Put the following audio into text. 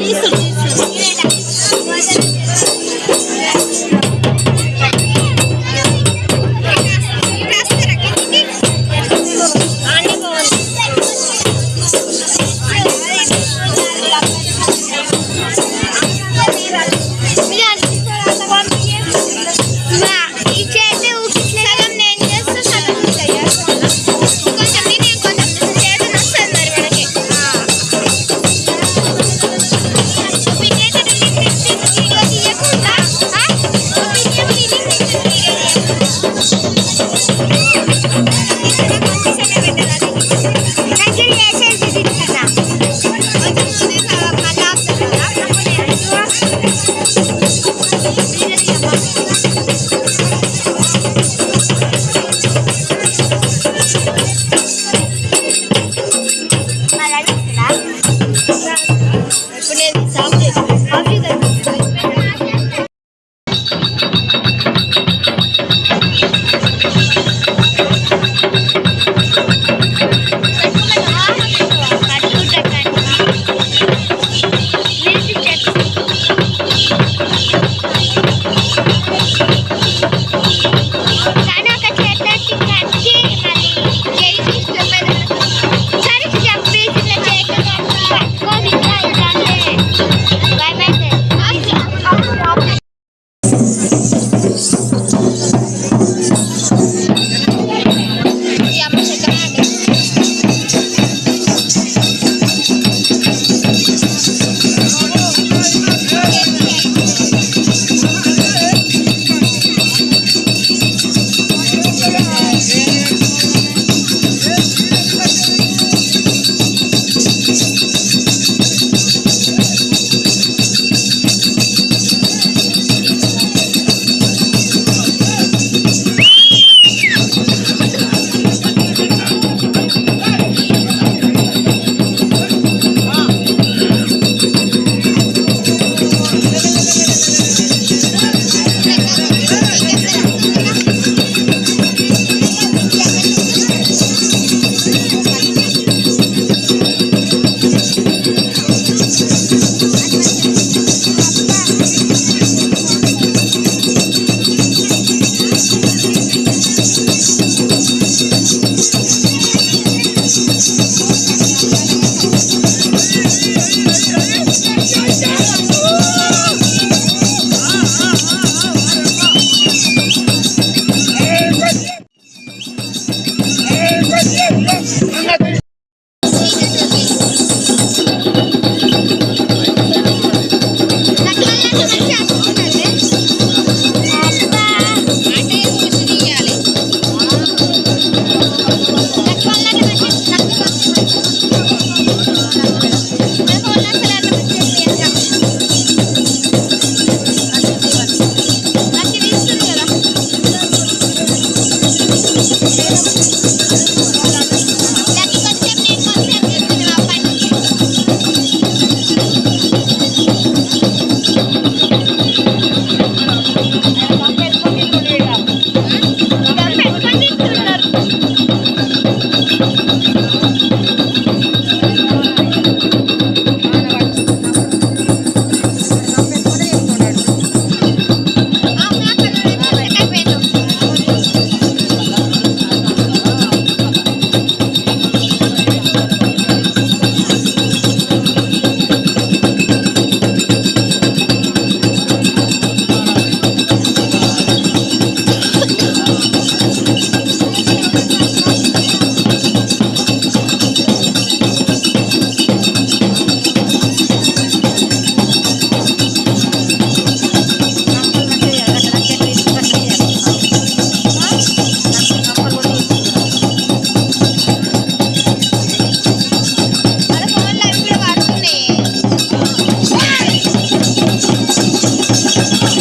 Easily. Dance. Gracias.